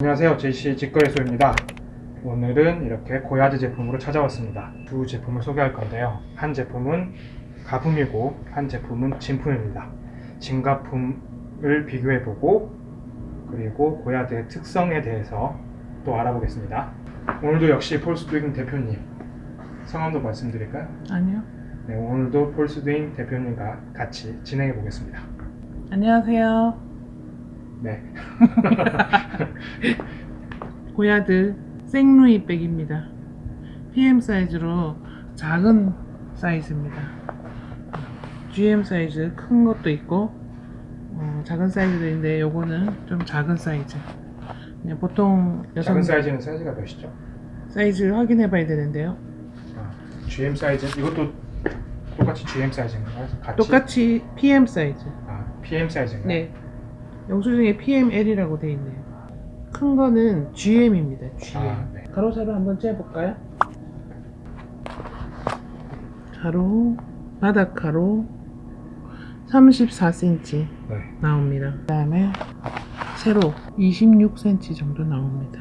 안녕하세요. JC 직거래소입니다. 오늘은 이렇게 고야드 제품으로 찾아왔습니다. 두 제품을 소개할 건데요. 한 제품은 가품이고 한 제품은 진품입니다. 진가품을 비교해보고 그리고 고야드의 특성에 대해서 또 알아보겠습니다. 오늘도 역시 폴스도잉 대표님 성함도 말씀드릴까요? 아니요. 네, 오늘도 폴스도잉 대표님과 같이 진행해 보겠습니다. 안녕하세요. 네, 고야드 생루이 백입니다. PM 사이즈로 작은 사이즈입니다. GM 사이즈 큰 것도 있고 어, 작은 사이즈도 있는데 요거는 좀 작은 사이즈. 보통 여성 작은 사이즈는 사이즈가 몇이죠? 사이즈 확인해 봐야 되는데요. 아, GM 사이즈 이것도 똑같이 GM 사이즈인가요? 같이? 똑같이 PM 사이즈. 아, PM 사이즈인가요? 네. 영수증에 PML이라고 돼 있네요. 큰 거는 GM입니다. GM. 아, 네. 가로 세로 한번 재볼까요? 가로 바닥 가로 34cm 네. 나옵니다. 그 다음에 세로 26cm 정도 나옵니다.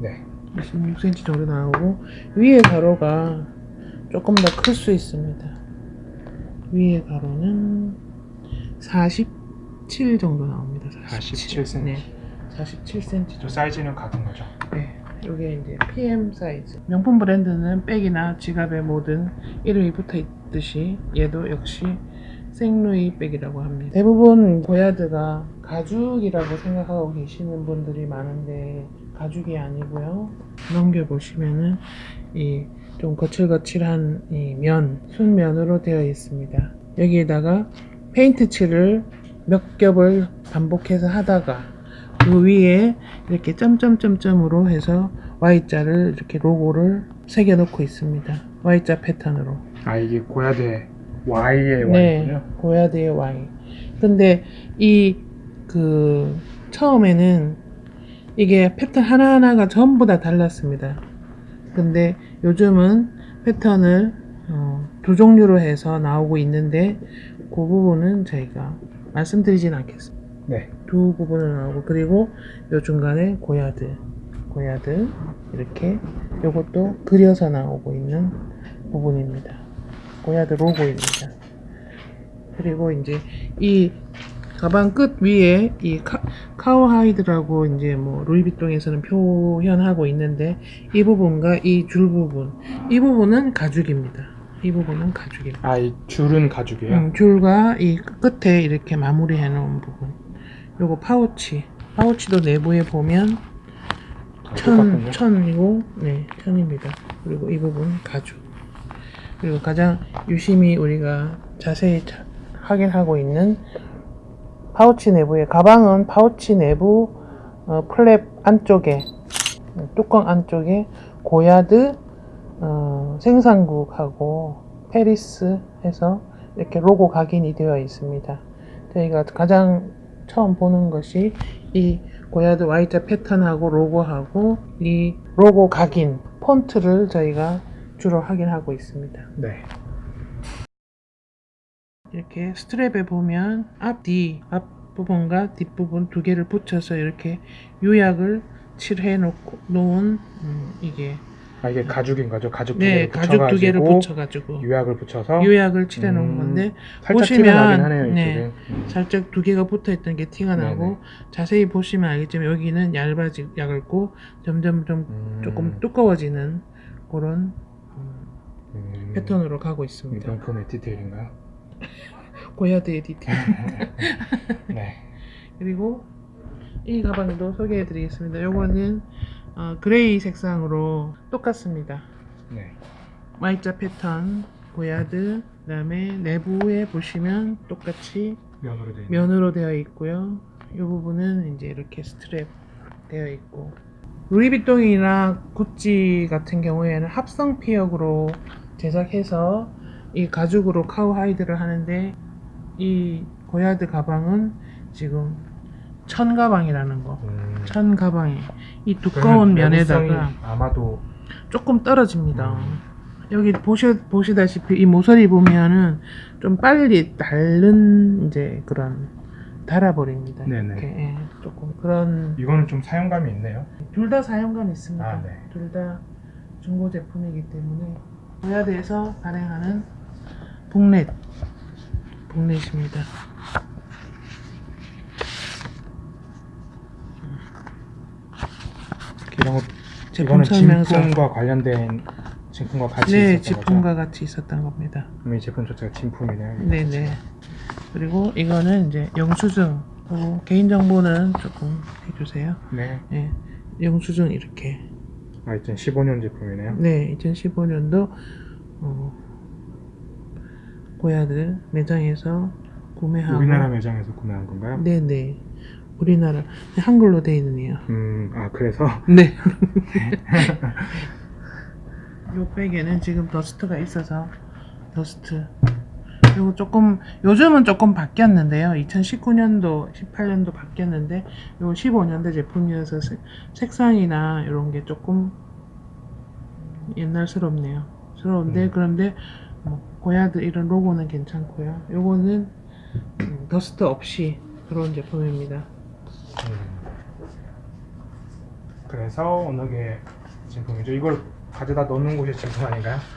네. 26cm 정도 나오고 위에 가로가 조금 더 클 수 있습니다. 위에 가로는 47 정도 나옵니다. 47, 47cm. 네, 47cm 저 정도. 사이즈는 같은 거죠? 네, 이게 이제 PM 사이즈. 명품 브랜드는 백이나 지갑에 모든 이름이 붙어 있듯이 얘도 역시 생루이 백이라고 합니다. 대부분 고야드가 가죽이라고 생각하고 계시는 분들이 많은데 가죽이 아니고요. 넘겨 보시면은 이 좀 거칠거칠한 이 면, 순면으로 되어 있습니다. 여기에다가 페인트 칠을 몇 겹을 반복해서 하다가 그 위에 이렇게 점점점점으로 해서 Y자를 이렇게 로고를 새겨 놓고 있습니다. Y자 패턴으로. 아 이게 고야드의 Y의 네, Y군요? 고야드의 Y. 근데 이 그 처음에는 이게 패턴 하나하나가 전부 다 달랐습니다. 근데 요즘은 패턴을 어, 두 종류로 해서 나오고 있는데 그 부분은 저희가 말씀드리진 않겠습니다. 네. 두 부분을 나오고 그리고 요 중간에 고야드 고야드 이렇게 요것도 그려서 나오고 있는 부분입니다 고야드 로고입니다 그리고 이제 이 가방 끝 위에 이 카, cowhide라고 이제 뭐 루이비통에서는 표현하고 있는데 이 부분과 이 줄 부분 이 부분은 가죽입니다 이 부분은 가죽입니다 아이 줄은 가죽이에요? 음, 줄과 이 끝에 이렇게 마무리해 놓은 부분. 요거 파우치. 파우치도 내부에 보면 아, 천, 똑같군요. 천이고 네 천입니다. 그리고 이 부분 가죽. 그리고 가장 유심히 우리가 자세히 자- 확인하고 있는 파우치 내부에 가방은 파우치 내부 어, 플랩 안쪽에 어, 뚜껑 안쪽에 고야드 어, 생산국하고 페리스 해서 이렇게 로고 각인이 되어 있습니다. 저희가 가장 처음 보는 것이 이 고야드 Y자 패턴하고 로고하고 이 로고 각인 폰트를 저희가 주로 확인하고 있습니다. 네. 이렇게 스트랩에 보면 앞뒤 앞부분과 뒷부분 두 개를 붙여서 이렇게 요약을 칠해 놓고 놓은 음, 이게 아 이게 가죽인 거죠? 가죽 두 네 개를 가죽 두 개를 붙여가지고 유약을 붙여서 요약을 칠해 놓은 음, 건데 살짝 티가 나긴 보시면 하네요 네, 이쪽에 음. 살짝 두 개가 붙어 있던 게 티가 나고 네네. 자세히 보시면 알겠지만 여기는 얇아지 얇고 점점 좀 음. 조금 두꺼워지는 그런 음, 음. 패턴으로 가고 이 있습니다. 명품의 디테일인가요? 고야드의 디테일. 네. 그리고 이 가방도 소개해 드리겠습니다. 요거는 어, gray 색상으로 똑같습니다. 네. Y자 패턴, 고야드, 그 다음에 내부에 보시면 똑같이 면으로 된 면으로 되어 있고요. 이 부분은 이제 이렇게 스트랩 되어 있고 루이비통이나 구찌 같은 경우에는 합성 피혁으로 제작해서 이 가죽으로 cowhide를 하는데 이 고야드 가방은 지금 천 가방이라는 거. 음. 천 가방에 이 두꺼운 면에다가 아마도 조금 떨어집니다. 음. 여기 보시, 보시다시피 이 모서리 보면은 좀 빨리 닳는 이제 그런 달아버립니다. 네네. 이렇게 예, 조금 그런 이거는 좀 사용감이 있네요. 둘 다 사용감 있습니다. 아, 네. 둘다 중고 제품이기 때문에 고야대에서 발행하는 복넷 복넷입니다. 이런 거 제품 이거는 진품과 관련된 진품과 같이 네 있었던 제품과. 같이 있었던 겁니다. 이 제품 자체가 진품이네요. 네네. 그리고 이거는 이제 영수증 그리고 개인 정보는 조금 해주세요. 네. 네, 영수증 이렇게. 아, 2015년 제품이네요. 네, 2015년도 어, 고야들 매장에서 구매하고. 우리나라 매장에서 구매한 건가요? 네네. 우리나라 한글로 돼 있네요. 음, 아 그래서 네. 요 백에는 지금 dust가 있어서 dust. 그리고 조금 요즘은 조금 바뀌었는데요. 2019년도, 18년도 바뀌었는데 요 15년도 제품이어서 색- 색상이나 이런 게 조금 옛날스럽네요. 스러운데 음. 그런데 뭐 고야드 이런 로고는 괜찮고요. 요거는 음, 더스트 없이 들어온 제품입니다. 음. 그래서 어느 게 진품이죠? 이걸 가져다 넣는 곳이 진품 아닌가요?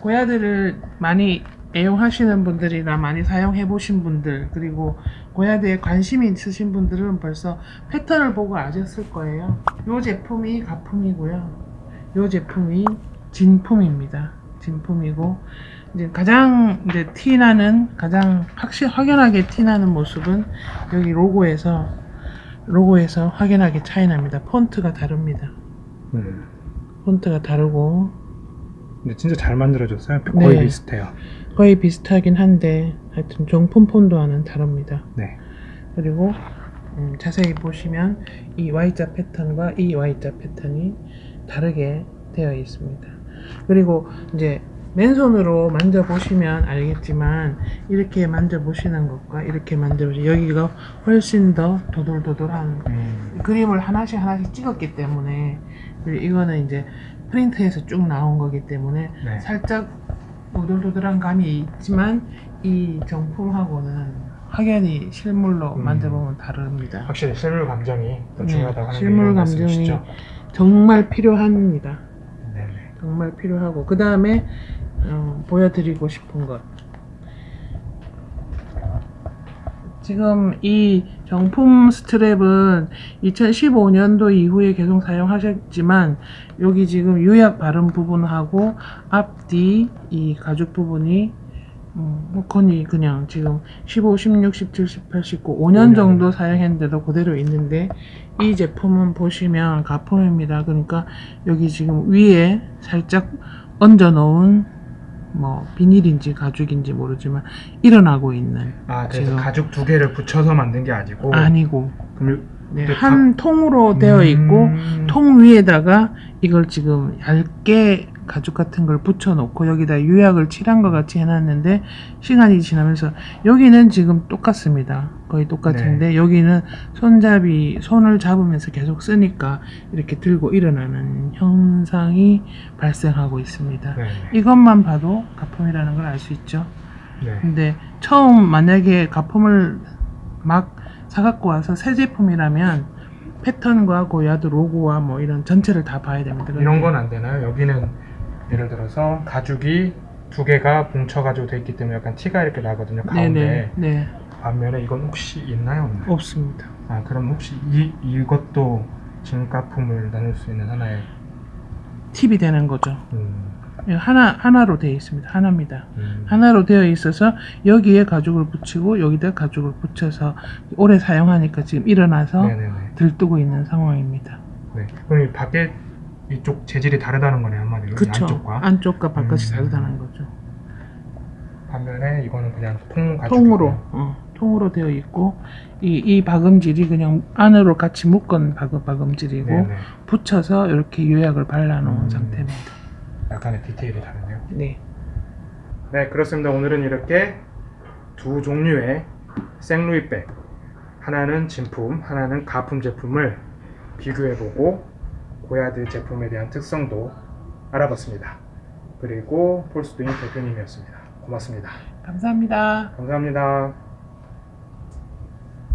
고야드를 많이 애용하시는 분들이나 많이 사용해 보신 분들 그리고 고야드에 관심이 있으신 분들은 벌써 패턴을 보고 아셨을 거예요. 이 제품이 가품이고요. 이 제품이 진품입니다. 진품이고 이제 가장 이제 티나는 가장 확실 확연하게 티나는 모습은 여기 로고에서 로고에서 확연하게 차이납니다. 폰트가 다릅니다. 음. 폰트가 다르고 근데 진짜 잘 만들어졌어요. 거의 네. 비슷해요. 거의 비슷하긴 한데 하여튼 정품 폰도와는 다릅니다. 네. 그리고 음, 자세히 보시면 이 Y자 패턴과 이 Y자 패턴이 다르게 되어 있습니다. 그리고 이제 맨손으로 만져보시면 알겠지만 이렇게 만져보시는 것과 이렇게 만져보시면 여기가 훨씬 더 도돌도돌한 음. 그림을 하나씩 하나씩 찍었기 때문에 그리고 이거는 이제 프린트에서 쭉 나온 거기 때문에 네. 살짝 오돌도돌한 감이 있지만 이 정품하고는 확연히 실물로 음. 만져보면 다릅니다. 확실히 실물 감정이 더 네, 중요하다고 하는 실물 감정이? 정말 필요합니다. 정말 필요하고 그 다음에 어, 보여드리고 싶은 것. 지금 이 정품 스트랩은 2015년도 이후에 계속 사용하셨지만 여기 지금 유약 바른 부분하고 앞뒤 이 가죽 부분이 음, 뭐 거의 그냥 지금 15, 16, 17, 18, 19, 5년 정도 사용했는데도 그대로 있는데 이 제품은 보시면 가품입니다. 그러니까 여기 지금 위에 살짝 얹어 놓은 뭐 비닐인지 가죽인지 모르지만 일어나고 있는 아 그래서 지금- 가죽 두 개를 붙여서 만든 게 아니고 아니고 그럼 네, 한 통으로 되어 있고 음. 통 위에다가 이걸 지금 얇게 가죽 같은 걸 붙여놓고 여기다 유약을 칠한 것 같이 해놨는데 시간이 지나면서 여기는 지금 똑같습니다. 거의 똑같은데 네. 여기는 손잡이 손을 잡으면서 계속 쓰니까 이렇게 들고 일어나는 현상이 발생하고 있습니다. 네. 이것만 봐도 가품이라는 걸 알 수 있죠. 네. 근데 처음 만약에 가품을 막 사갖고 와서 새 제품이라면 패턴과 고야드 로고와 뭐 이런 전체를 다 봐야 됩니다. 이런 건 안 되나요? 여기는 예를 들어서 가죽이 두 개가 뭉쳐가지고 돼 있기 때문에 약간 티가 이렇게 나거든요 가운데 네네 네 반면에 이건 혹시 있나요 없나요? 없습니다. 아 그럼 혹시 이 이것도 진가품을 나눌 수 있는 하나의 팁이 되는 거죠. 음, 이거 하나 하나로 되어 있습니다. 하나입니다. 음. 하나로 되어 있어서 여기에 가죽을 붙이고 여기다 가죽을 붙여서 오래 사용하니까 지금 일어나서 네네네. 들뜨고 있는 상황입니다. 네. 그럼 이 밖에 이쪽 재질이 다르다는 거네 한마디로 이 그쵸? 안쪽과 안쪽과 바깥이 음. 다르다는 거죠. 반면에 이거는 그냥 통 가죽 통으로 어, 통으로 되어 있고 이, 이 박음질이 그냥 안으로 같이 묶은 박, 박음질이고 네네. 붙여서 이렇게 요약을 발라놓은 음. 상태입니다. 약간의 디테일이 다르네요. 네. 네, 그렇습니다. 오늘은 이렇게 두 종류의 생루이백, 하나는 진품, 하나는 가품 제품을 비교해보고 고야드 제품에 대한 특성도 알아봤습니다. 그리고 폴스도인 대표님이었습니다. 고맙습니다. 감사합니다. 감사합니다.